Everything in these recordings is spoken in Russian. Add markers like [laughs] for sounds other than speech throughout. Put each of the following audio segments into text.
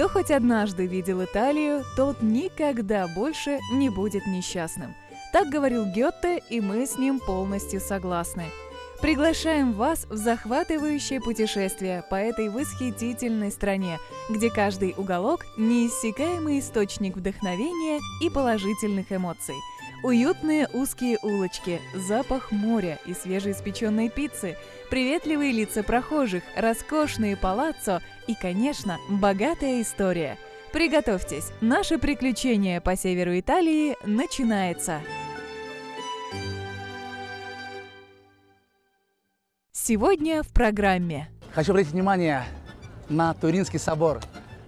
Кто хоть однажды видел Италию, тот никогда больше не будет несчастным. Так говорил Гетте, и мы с ним полностью согласны. Приглашаем вас в захватывающее путешествие по этой восхитительной стране, где каждый уголок – неиссякаемый источник вдохновения и положительных эмоций – Уютные узкие улочки, запах моря и свежеиспеченной пиццы, приветливые лица прохожих, роскошные палаццо и, конечно, богатая история. Приготовьтесь, наше приключение по северу Италии начинается! Сегодня в программе. Хочу обратить внимание на Туринский собор.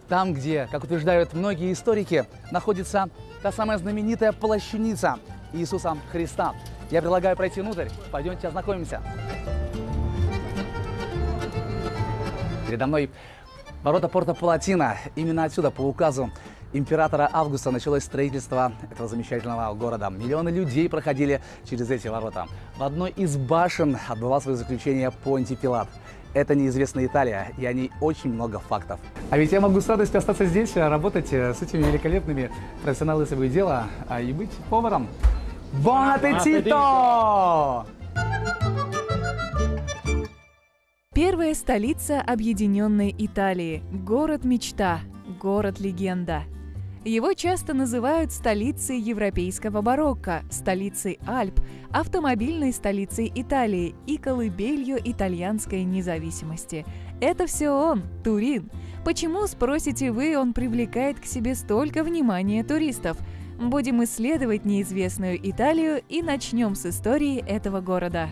Там, где, как утверждают многие историки, находится та самая знаменитая плащаница Иисуса Христа. Я предлагаю пройти внутрь. Пойдемте ознакомимся. Передо мной ворота порта Палатина. Именно отсюда, по указу императора Августа, началось строительство этого замечательного города. Миллионы людей проходили через эти ворота. В одной из башен отбывал свое заключение Понти Пилат. Это неизвестная Италия, и о ней очень много фактов. А ведь я могу с радостью остаться здесь, работать э, с этими великолепными профессионалами своего дела а и быть поваром. Бон аппетито! Первая столица Объединенной Италии – город-мечта, город-легенда – его часто называют столицей европейского барокко, столицей Альп, автомобильной столицей Италии и колыбелью итальянской независимости. Это все он, Турин. Почему, спросите вы, он привлекает к себе столько внимания туристов? Будем исследовать неизвестную Италию и начнем с истории этого города.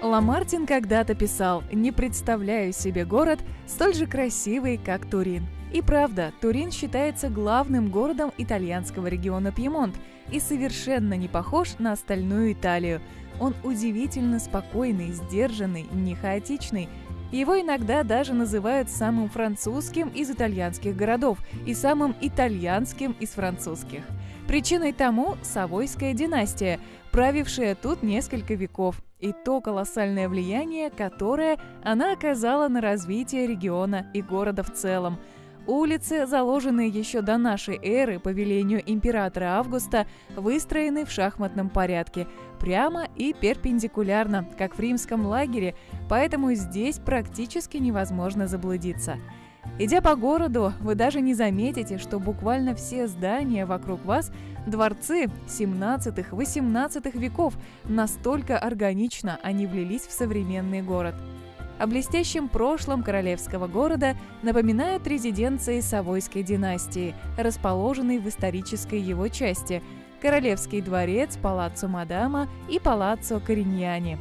Ламартин когда-то писал «Не представляю себе город столь же красивый, как Турин». И правда, Турин считается главным городом итальянского региона Пьемонт и совершенно не похож на остальную Италию. Он удивительно спокойный, сдержанный, не хаотичный. Его иногда даже называют самым французским из итальянских городов и самым итальянским из французских. Причиной тому – Савойская династия, правившая тут несколько веков, и то колоссальное влияние, которое она оказала на развитие региона и города в целом – Улицы, заложенные еще до нашей эры по велению императора Августа, выстроены в шахматном порядке, прямо и перпендикулярно, как в римском лагере, поэтому здесь практически невозможно заблудиться. Идя по городу, вы даже не заметите, что буквально все здания вокруг вас – дворцы 17-18 веков, настолько органично они влились в современный город – о блестящем прошлом королевского города напоминают резиденции Савойской династии, расположенные в исторической его части – Королевский дворец, Палаццо Мадама и Палаццо Кориньяни.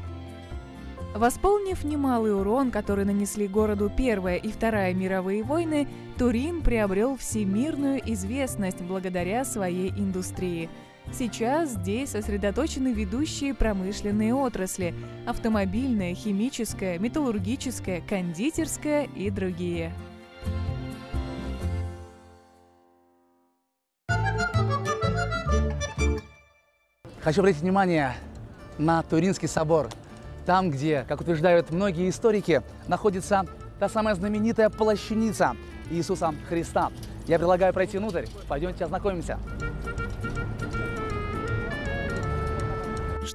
Восполнив немалый урон, который нанесли городу Первая и Вторая мировые войны, Турин приобрел всемирную известность благодаря своей индустрии – Сейчас здесь сосредоточены ведущие промышленные отрасли – автомобильная, химическая, металлургическая, кондитерская и другие. Хочу обратить внимание на Туринский собор. Там, где, как утверждают многие историки, находится та самая знаменитая плащаница Иисуса Христа. Я предлагаю пройти внутрь. Пойдемте ознакомимся.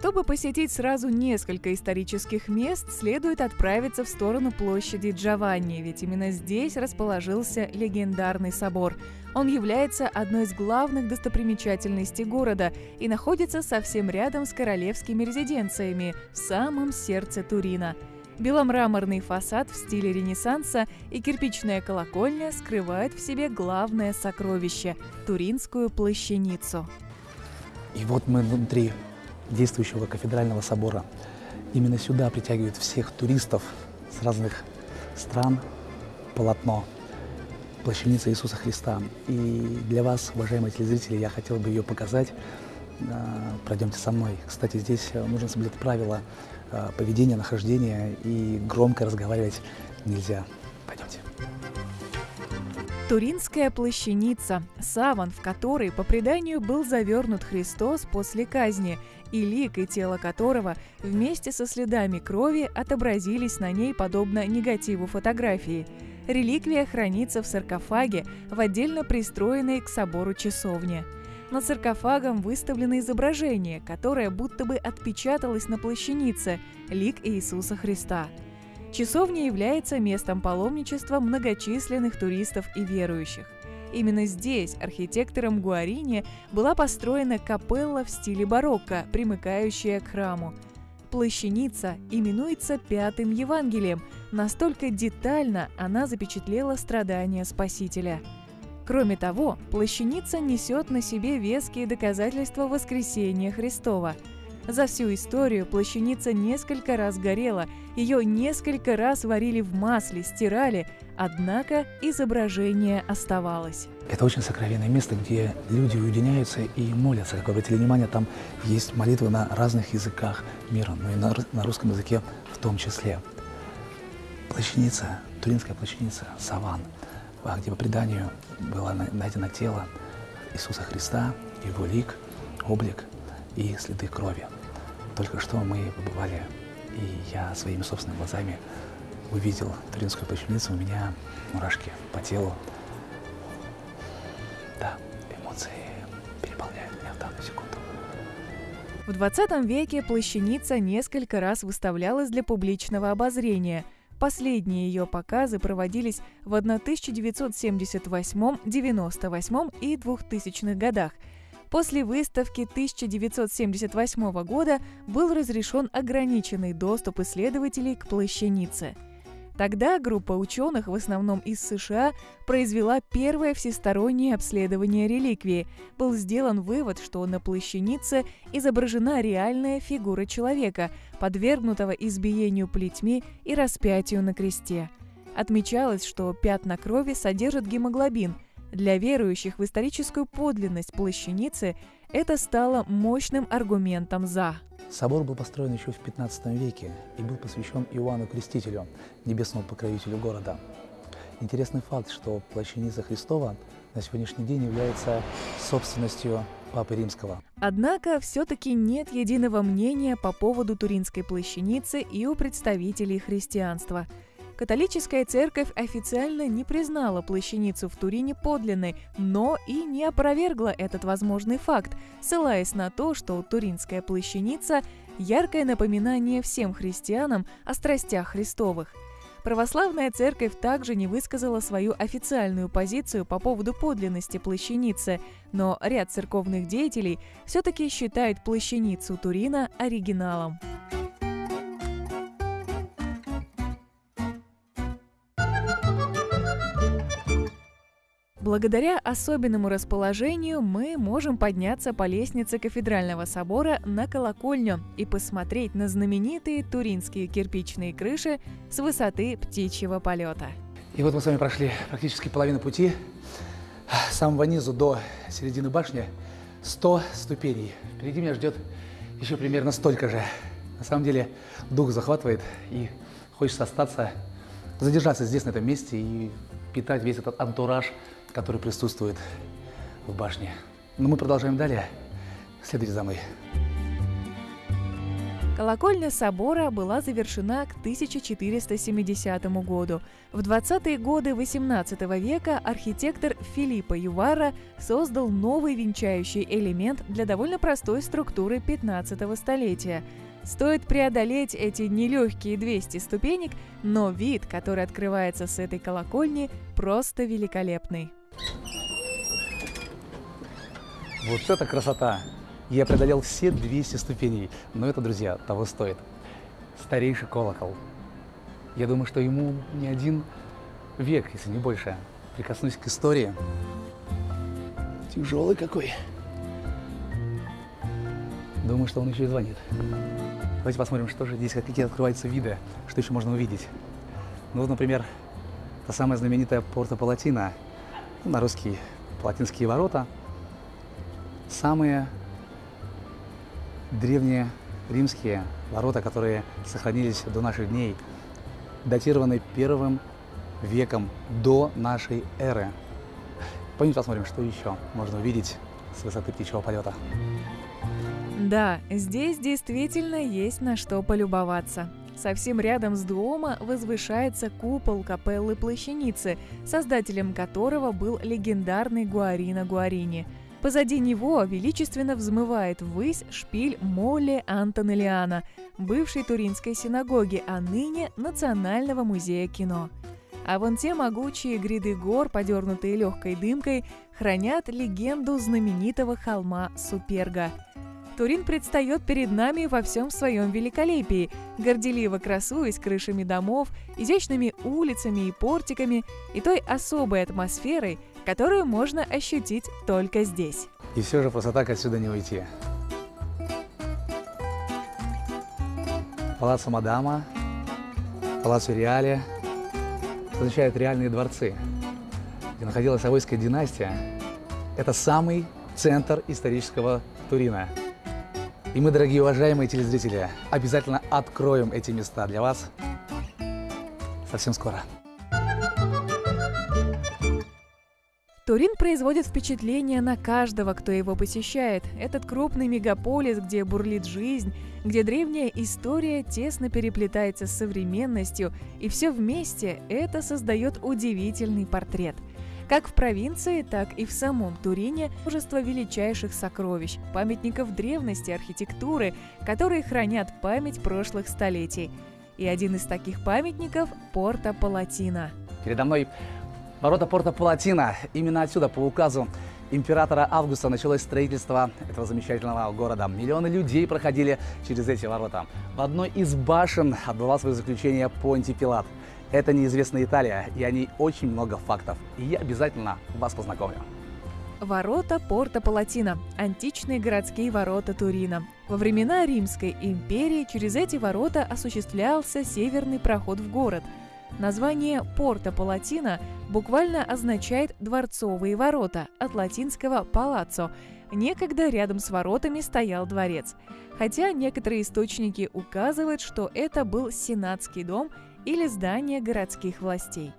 Чтобы посетить сразу несколько исторических мест, следует отправиться в сторону площади Джованни, ведь именно здесь расположился легендарный собор. Он является одной из главных достопримечательностей города и находится совсем рядом с королевскими резиденциями, в самом сердце Турина. Беломраморный фасад в стиле Ренессанса и кирпичная колокольня скрывают в себе главное сокровище – Туринскую плащаницу. И вот мы внутри действующего кафедрального собора. Именно сюда притягивают всех туристов с разных стран полотно плащаница Иисуса Христа. И для вас, уважаемые телезрители, я хотел бы ее показать. А, пройдемте со мной. Кстати, здесь нужно соблюдать правила а, поведения, нахождения и громко разговаривать нельзя. Туринская плащаница – саван, в который, по преданию, был завернут Христос после казни и лик и тело которого вместе со следами крови отобразились на ней подобно негативу фотографии. Реликвия хранится в саркофаге в отдельно пристроенной к собору часовне. Над саркофагом выставлено изображение, которое будто бы отпечаталось на плащанице – лик Иисуса Христа. Часовня является местом паломничества многочисленных туристов и верующих. Именно здесь архитектором Гуарини была построена капелла в стиле барокко, примыкающая к храму. Плащаница именуется Пятым Евангелием, настолько детально она запечатлела страдания Спасителя. Кроме того, плащаница несет на себе веские доказательства воскресения Христова – за всю историю плащаница несколько раз горела, ее несколько раз варили в масле, стирали, однако изображение оставалось. Это очень сокровенное место, где люди уединяются и молятся. Как вы обратили внимание, там есть молитвы на разных языках мира, но и на, на русском языке в том числе. Плащаница, Туринская плащаница, Саван, а где по преданию было найдено тело Иисуса Христа, его лик, облик и следы крови. Только что мы побывали, и я своими собственными глазами увидел Туринскую плащаницу, у меня мурашки по телу. Да, эмоции переполняют меня в данную секунду. В 20 веке плащаница несколько раз выставлялась для публичного обозрения. Последние ее показы проводились в 1978, 98 и 2000 годах – После выставки 1978 года был разрешен ограниченный доступ исследователей к плащанице. Тогда группа ученых, в основном из США, произвела первое всестороннее обследование реликвии. Был сделан вывод, что на плащанице изображена реальная фигура человека, подвергнутого избиению плетьми и распятию на кресте. Отмечалось, что пятна крови содержат гемоглобин – для верующих в историческую подлинность плащаницы это стало мощным аргументом «за». Собор был построен еще в 15 веке и был посвящен Иоанну Крестителю, небесному покровителю города. Интересный факт, что плащаница Христова на сегодняшний день является собственностью Папы Римского. Однако все-таки нет единого мнения по поводу Туринской плащаницы и у представителей христианства – Католическая церковь официально не признала плащаницу в Турине подлинной, но и не опровергла этот возможный факт, ссылаясь на то, что туринская плащаница – яркое напоминание всем христианам о страстях Христовых. Православная церковь также не высказала свою официальную позицию по поводу подлинности плащаницы, но ряд церковных деятелей все-таки считают плащаницу Турина оригиналом. Благодаря особенному расположению мы можем подняться по лестнице кафедрального собора на колокольню и посмотреть на знаменитые туринские кирпичные крыши с высоты птичьего полета. И вот мы с вами прошли практически половину пути. С самого низу до середины башни 100 ступеней. Впереди меня ждет еще примерно столько же. На самом деле дух захватывает и хочется остаться, задержаться здесь, на этом месте и питать весь этот антураж который присутствует в башне. Но мы продолжаем далее. Следуйте за мной. Колокольня собора была завершена к 1470 году. В 20-е годы XVIII века архитектор Филиппо Ювара создал новый венчающий элемент для довольно простой структуры 15 столетия. Стоит преодолеть эти нелегкие 200 ступенек, но вид, который открывается с этой колокольни, просто великолепный. Вот это красота! Я преодолел все 200 ступеней, но это, друзья, того стоит. Старейший колокол. Я думаю, что ему не один век, если не больше. Прикоснусь к истории. Тяжелый какой. Думаю, что он еще и звонит. Давайте посмотрим, что же здесь, какие открываются виды, что еще можно увидеть. Ну вот, например, та самая знаменитая Порта Палатина – на русские Палатинские ворота, самые древние римские ворота, которые сохранились до наших дней, датированы первым веком до нашей эры. Пойдемте посмотрим, что еще можно увидеть с высоты птичьего полета. Да, здесь действительно есть на что полюбоваться. Совсем рядом с Дуомо возвышается купол капеллы Плащаницы, создателем которого был легендарный Гуарино Гуарини. Позади него величественно взмывает ввысь шпиль Молли Антонелиана, бывшей Туринской синагоги, а ныне Национального музея кино. А вон те могучие гряды гор, подернутые легкой дымкой, хранят легенду знаменитого холма Суперга. Турин предстает перед нами во всем своем великолепии, горделиво красуясь крышами домов, изящными улицами и портиками и той особой атмосферой, которую можно ощутить только здесь. И все же просто так отсюда не уйти. Палаццо Мадама, Палаццо Реале означает реальные дворцы, где находилась Авойская династия. Это самый центр исторического Турина. И мы, дорогие уважаемые телезрители, обязательно откроем эти места для вас совсем скоро. Турин производит впечатление на каждого, кто его посещает. Этот крупный мегаполис, где бурлит жизнь, где древняя история тесно переплетается с современностью, и все вместе это создает удивительный портрет. Как в провинции, так и в самом Турине множество величайших сокровищ, памятников древности, архитектуры, которые хранят память прошлых столетий. И один из таких памятников – Порта Палатина. Передо мной Ворота порта Палатина. Именно отсюда, по указу императора Августа, началось строительство этого замечательного города. Миллионы людей проходили через эти ворота. В одной из башен отбывал свое заключение Понти Пилат. Это неизвестная Италия, и о ней очень много фактов. И я обязательно вас познакомлю. Ворота порта Палатина – античные городские ворота Турина. Во времена Римской империи через эти ворота осуществлялся северный проход в город – Название Порта Палатина буквально означает «дворцовые ворота» от латинского «палаццо». Некогда рядом с воротами стоял дворец. Хотя некоторые источники указывают, что это был сенатский дом или здание городских властей.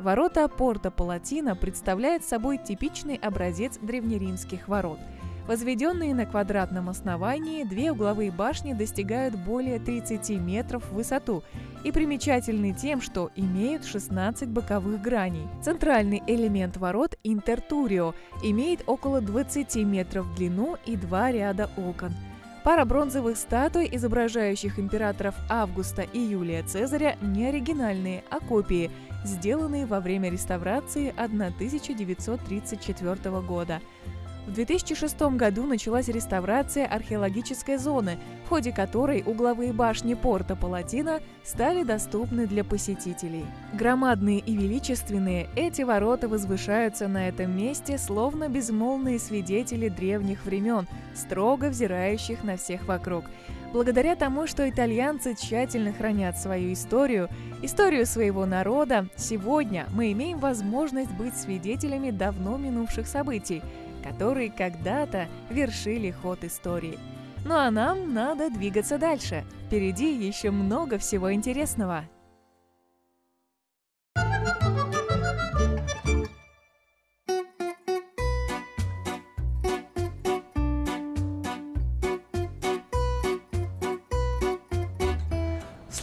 Ворота Порта Палатина представляют собой типичный образец древнеримских ворот – Возведенные на квадратном основании, две угловые башни достигают более 30 метров в высоту и примечательны тем, что имеют 16 боковых граней. Центральный элемент ворот – интертурио, имеет около 20 метров в длину и два ряда окон. Пара бронзовых статуй, изображающих императоров Августа и Юлия Цезаря, не оригинальные, а копии, сделанные во время реставрации 1934 года. В 2006 году началась реставрация археологической зоны, в ходе которой угловые башни порта Палатина стали доступны для посетителей. Громадные и величественные, эти ворота возвышаются на этом месте, словно безмолвные свидетели древних времен, строго взирающих на всех вокруг. Благодаря тому, что итальянцы тщательно хранят свою историю, историю своего народа, сегодня мы имеем возможность быть свидетелями давно минувших событий – которые когда-то вершили ход истории. Ну а нам надо двигаться дальше. Впереди еще много всего интересного.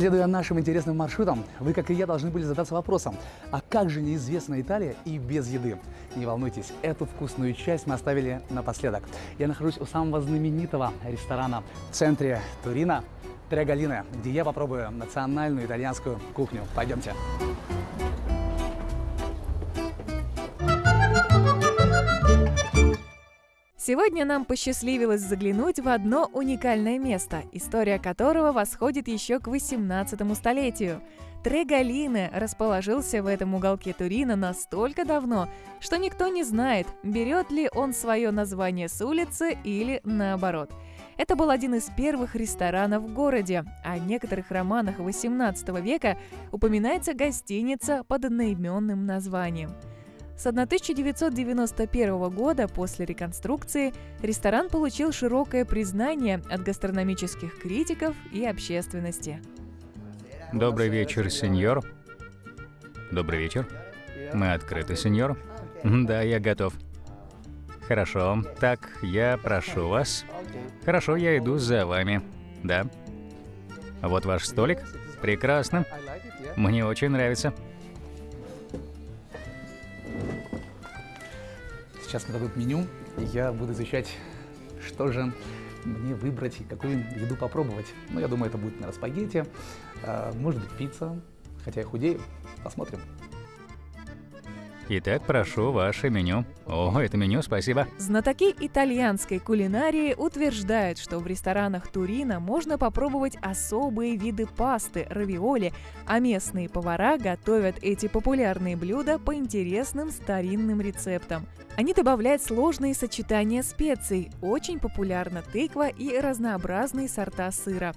Следуя нашим интересным маршрутам, вы, как и я, должны были задаться вопросом, а как же неизвестная Италия и без еды? Не волнуйтесь, эту вкусную часть мы оставили напоследок. Я нахожусь у самого знаменитого ресторана в центре Турина, Трегалина, где я попробую национальную итальянскую кухню. Пойдемте. Сегодня нам посчастливилось заглянуть в одно уникальное место, история которого восходит еще к 18 столетию. Трегалине расположился в этом уголке Турина настолько давно, что никто не знает, берет ли он свое название с улицы или наоборот. Это был один из первых ресторанов в городе, в некоторых романах XVIII века упоминается гостиница под одноименным названием – с 1991 года после реконструкции ресторан получил широкое признание от гастрономических критиков и общественности. Добрый вечер, сеньор. Добрый вечер. Мы открыты, сеньор. Да, я готов. Хорошо. Так, я прошу вас. Хорошо, я иду за вами. Да. Вот ваш столик. Прекрасно. Мне очень нравится. Сейчас мне дадут меню, и я буду изучать, что же мне выбрать и какую еду попробовать. Ну, я думаю, это будет, наверное, спагетти, а, может быть, пицца, хотя я худею. Посмотрим. Итак, прошу ваше меню. О, это меню, спасибо. Знатоки итальянской кулинарии утверждают, что в ресторанах Турина можно попробовать особые виды пасты, равиоли, а местные повара готовят эти популярные блюда по интересным старинным рецептам. Они добавляют сложные сочетания специй, очень популярна тыква и разнообразные сорта сыра.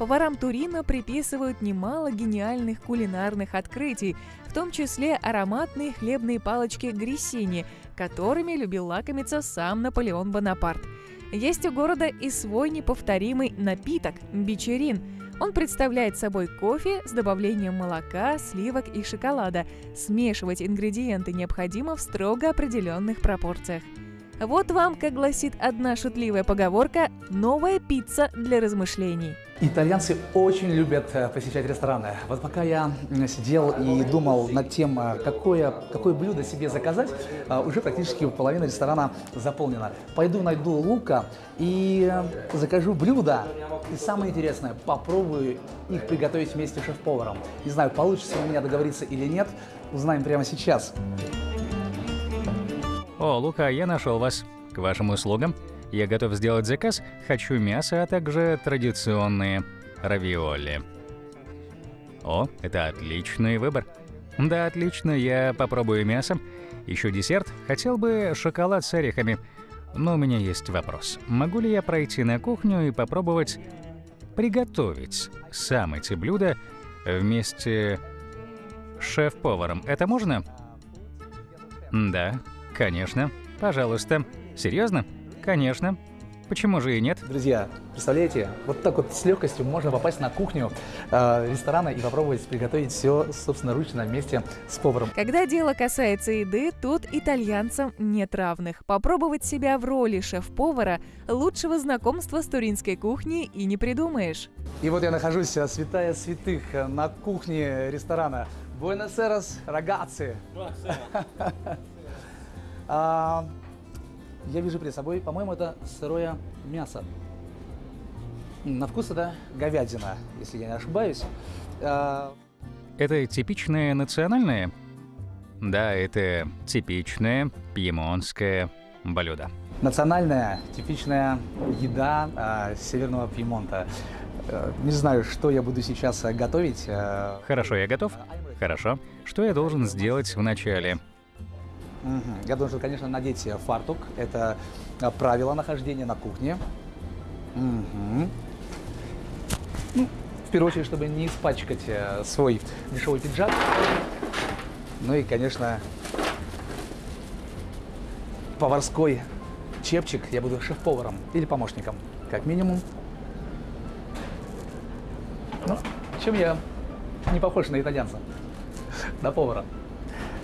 Поварам Турина приписывают немало гениальных кулинарных открытий, в том числе ароматные хлебные палочки грессини, которыми любил лакомиться сам Наполеон Бонапарт. Есть у города и свой неповторимый напиток – бичерин. Он представляет собой кофе с добавлением молока, сливок и шоколада. Смешивать ингредиенты необходимо в строго определенных пропорциях. Вот вам, как гласит одна шутливая поговорка, новая пицца для размышлений. Итальянцы очень любят э, посещать рестораны. Вот пока я сидел и думал над тем, э, какое, какое блюдо себе заказать, э, уже практически половина ресторана заполнена. Пойду найду лука и закажу блюдо. И самое интересное, попробую их приготовить вместе с шеф-поваром. Не знаю, получится у меня договориться или нет, узнаем прямо сейчас. О, Лука, я нашел вас. К вашим услугам. Я готов сделать заказ. Хочу мясо, а также традиционные равиоли. О, это отличный выбор. Да, отлично, я попробую мясо. Еще десерт. Хотел бы шоколад с орехами. Но у меня есть вопрос. Могу ли я пройти на кухню и попробовать приготовить сам эти блюда вместе с шеф-поваром? Это можно? Да, Конечно. Пожалуйста. Серьезно? Конечно. Почему же и нет? Друзья, представляете, вот так вот с легкостью можно попасть на кухню э, ресторана и попробовать приготовить все собственноручно вместе с поваром. Когда дело касается еды, тут итальянцам нет равных. Попробовать себя в роли шеф-повара лучшего знакомства с туринской кухней и не придумаешь. И вот я нахожусь, э, святая святых, э, на кухне ресторана. Буэнос-Эрос, рогаци. [laughs] А, я вижу перед собой, по-моему, это сырое мясо. На вкус это говядина, если я не ошибаюсь. А... Это типичное национальное? Да, это типичное пьемонтское блюдо. Национальная, типичная еда а, северного Пьемонта. А, не знаю, что я буду сейчас готовить. А... Хорошо, я готов. Хорошо. Что я должен сделать вначале? Угу. Я должен, конечно, надеть фартук. Это правило нахождения на кухне. Угу. В первую очередь, чтобы не испачкать э, свой дешевый пиджак. Ну и, конечно, поварской чепчик. Я буду шеф-поваром или помощником, как минимум. Ну, чем я не похож на итальянца, на повара.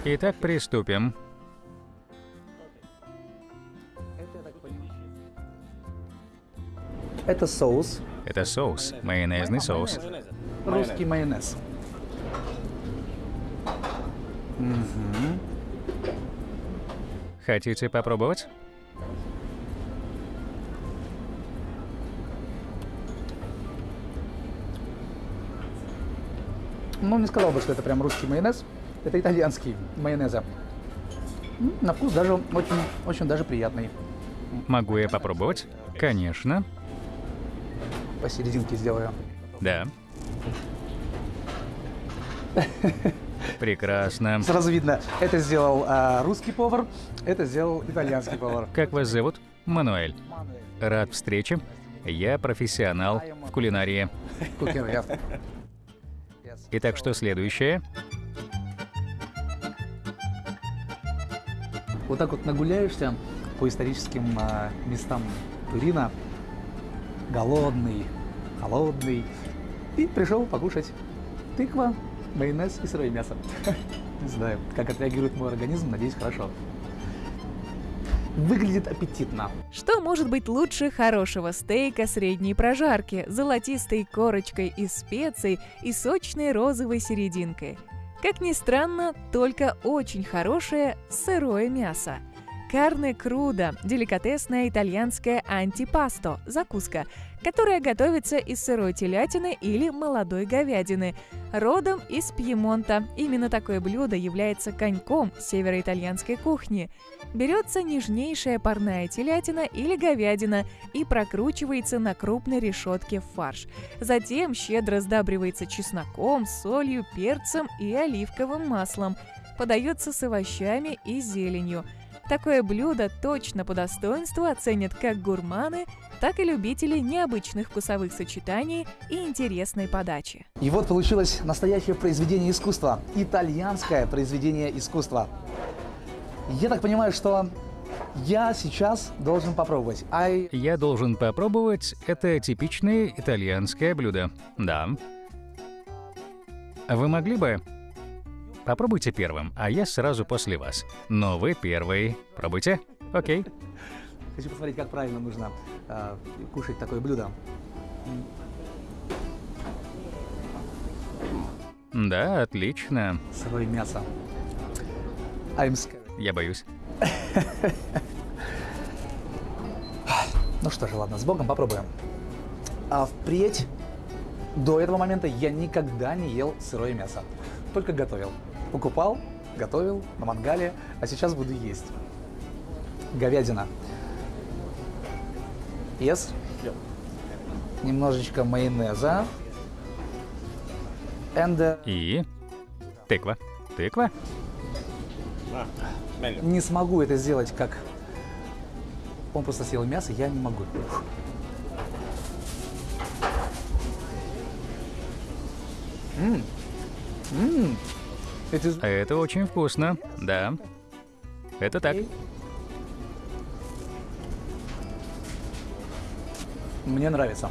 Итак, приступим. Это соус. Это соус, майонезный соус. Русский майонез. Угу. Хотите попробовать? Ну, не сказал бы, что это прям русский майонез. Это итальянский майонез. На вкус даже очень, очень даже приятный. Могу я попробовать? Конечно посерединке сделаю. Да. [laughs] Прекрасно. Сразу видно, это сделал а, русский повар, это сделал итальянский повар. Как вас зовут? Мануэль. Рад встрече. Я профессионал в кулинарии. [laughs] [laughs] Итак, что следующее? Вот так вот нагуляешься по историческим а, местам Турина, голодный, холодный, и пришел покушать тыква, майонез и сырое мясо. [laughs] Не знаю, как отреагирует мой организм, надеюсь, хорошо. Выглядит аппетитно. Что может быть лучше хорошего стейка средней прожарки, золотистой корочкой из специй и сочной розовой серединкой? Как ни странно, только очень хорошее сырое мясо. Карне круда – деликатесная итальянская антипасто – закуска, которая готовится из сырой телятины или молодой говядины, родом из Пьемонта. Именно такое блюдо является коньком североитальянской кухни. Берется нежнейшая парная телятина или говядина и прокручивается на крупной решетке в фарш. Затем щедро сдабривается чесноком, солью, перцем и оливковым маслом. Подается с овощами и зеленью – Такое блюдо точно по достоинству оценят как гурманы, так и любители необычных вкусовых сочетаний и интересной подачи. И вот получилось настоящее произведение искусства. Итальянское произведение искусства. Я так понимаю, что я сейчас должен попробовать. I... Я должен попробовать это типичное итальянское блюдо. Да. Вы могли бы Попробуйте первым, а я сразу после вас. Но вы первый. Пробуйте. Окей. Хочу посмотреть, как правильно нужно э, кушать такое блюдо. Да, отлично. Сырое мясо. I'm scared. Я боюсь. [laughs] Ну что же, ладно, с Богом попробуем. А впредь, до этого момента я никогда не ел сырое мясо. Только готовил. Покупал, готовил на мангале, а сейчас буду есть. Говядина. Yes. Немножечко майонеза. And, uh, И? Тыква. Тыква? не смогу это сделать, как он просто съел мясо, я не могу. М. М. Это очень вкусно. Да. Это так. Мне нравится.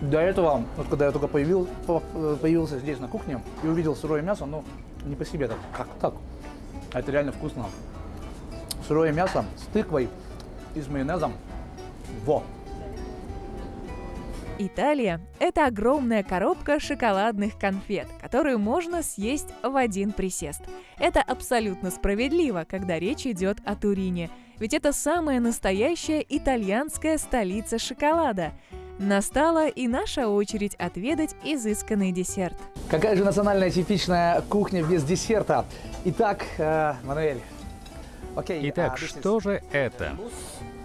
До этого, вот когда я только появил, по- э, появился здесь на кухне и увидел сырое мясо, ну, не по себе так, как так? А это реально вкусно. Сырое мясо с тыквой и с майонезом. Во! Италия – это огромная коробка шоколадных конфет, которую можно съесть в один присест. Это абсолютно справедливо, когда речь идет о Турине, ведь это самая настоящая итальянская столица шоколада. Настала и наша очередь отведать изысканный десерт. Какая же национальная типичная кухня без десерта? Итак, э, Мануэль. Окей. Итак, а, this is- что же это?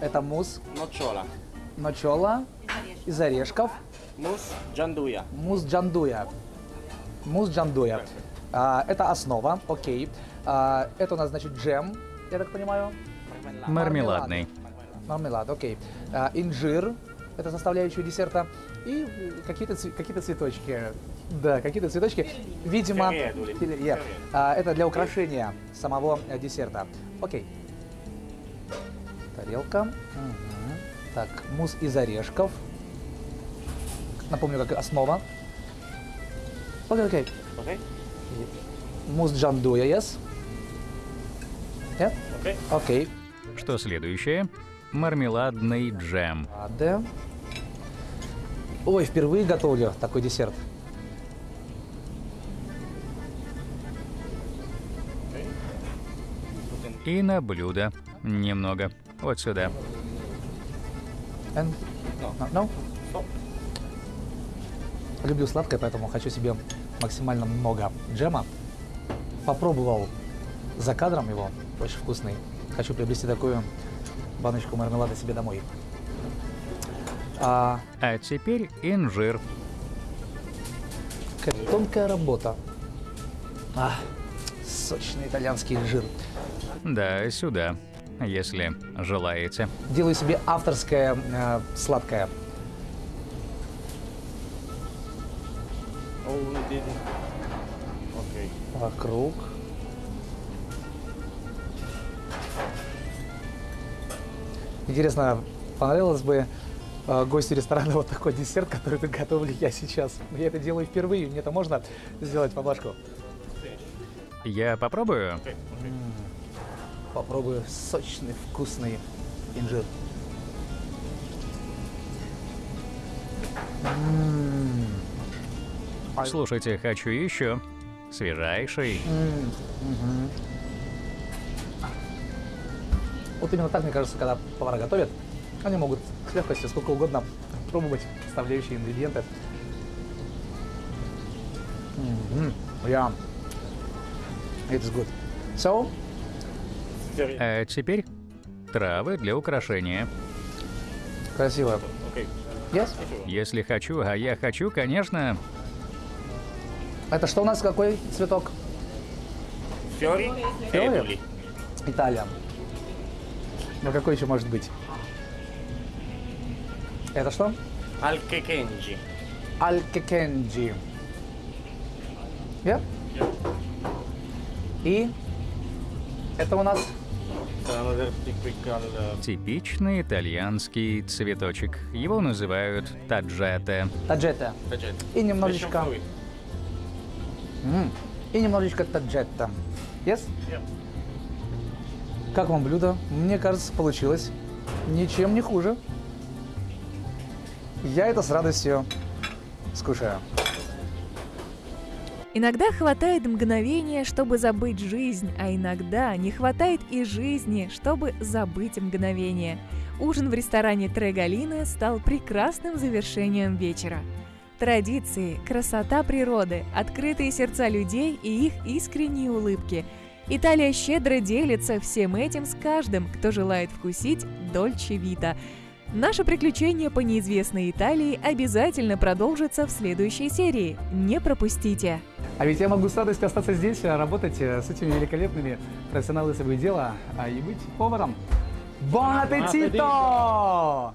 Это мусс Nocciola, ночола из орешков. mousse gianduia, Мусс джандуя. Мусс джандуя. А, это основа, окей. А, это у нас, значит, джем, я так понимаю. Мармеладный. Мармелад, окей. А, инжир, это составляющая десерта. И какие-то какие цветочки. Да, какие-то цветочки. Видимо, yeah. А, это для украшения самого э, десерта. Окей. Тарелка. Мгм. Так, мусс из орешков. Напомню, как основа. Окей, окей. ok? Мусс джандуя, yes? Yeah? Ok? Окей. Что следующее? Мармеладный джем. Ладно. Ой, впервые готовлю такой десерт. И на блюдо. Немного. Вот сюда. And... No. No? no? Люблю сладкое, поэтому хочу себе максимально много джема. Попробовал за кадром его, очень вкусный. Хочу приобрести такую баночку мармелада себе домой. А, А теперь инжир. какая тонкая работа. А, сочный итальянский жир. Да, сюда. Если желаете. Делаю себе авторское э, сладкое. Oh, we did. Ok. Вокруг. Интересно, понравилось бы э, гостю ресторана [laughs] вот такой десерт, который готовлю я сейчас. Я это делаю впервые, мне это можно сделать поблажку. Я попробую. попробую сочный, вкусный инжир. М. Ай. Слушайте, хочу еще. Свежайший. Вот именно так, мне кажется, когда повара готовят, они могут с легкостью сколько угодно пробовать составляющие ингредиенты. Мгм. Yeah. It's good. So, А теперь травы для украшения. красиво. Yes? Если хочу, а я хочу, конечно, Это что у нас, какой цветок? Fiori? eduli. Италия. Ну какой еще может быть? Это что? Alkekenji. Алькекенджи. Yeah? И это у нас типичный итальянский цветочек. Его называют таджете. таджета. vegetable. И немножечко, и немножечко таджета. Yes? Yeah. Как вам блюдо? Мне кажется, получилось ничем не хуже. Я это с радостью скушаю. Иногда хватает мгновения, чтобы забыть жизнь, а иногда не хватает и жизни, чтобы забыть мгновение. Ужин в ресторане Трегалины стал прекрасным завершением вечера. Традиции, красота природы, открытые сердца людей и их искренние улыбки. Италия щедро делится всем этим с каждым, кто желает вкусить Дольче Вита. Наше приключение по неизвестной Италии обязательно продолжится в следующей серии. Не пропустите! А ведь я могу с радостью остаться здесь, а, работать э, с этими великолепными профессионалами своего дела а и быть поваром. Бон аппетито!